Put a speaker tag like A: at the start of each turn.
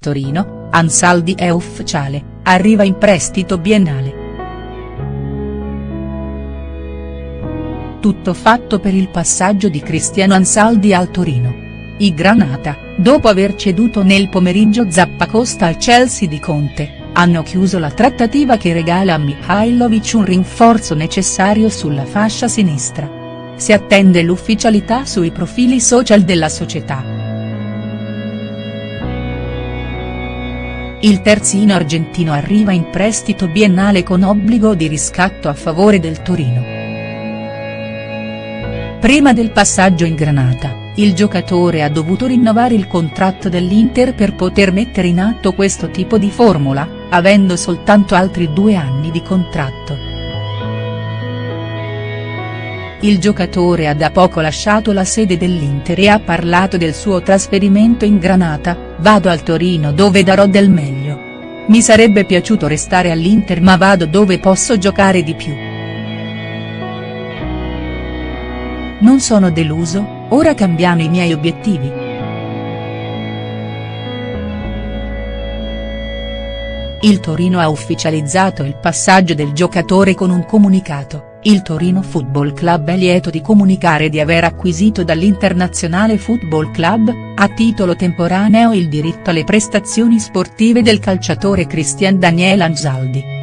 A: Torino, Ansaldi è ufficiale, arriva in prestito biennale. Tutto fatto per il passaggio di Cristiano Ansaldi al Torino. I Granata, dopo aver ceduto nel pomeriggio Zappacosta al Chelsea di Conte, hanno chiuso la trattativa che regala a Mihailovic un rinforzo necessario sulla fascia sinistra. Si attende l'ufficialità sui profili social della società. Il terzino argentino arriva in prestito biennale con obbligo di riscatto a favore del Torino. Prima del passaggio in Granata, il giocatore ha dovuto rinnovare il contratto dell'Inter per poter mettere in atto questo tipo di formula, avendo soltanto altri due anni di contratto. Il giocatore ha da poco lasciato la sede dell'Inter e ha parlato del suo trasferimento in Granata, vado al Torino dove darò del meglio. Mi sarebbe piaciuto restare all'Inter ma vado dove posso giocare di più. Non sono deluso, ora cambiano i miei obiettivi. Il Torino ha ufficializzato il passaggio del giocatore con un comunicato. Il Torino Football Club è lieto di comunicare di aver acquisito dall'Internazionale Football Club, a titolo temporaneo il diritto alle prestazioni sportive del calciatore Christian Daniel Anzaldi.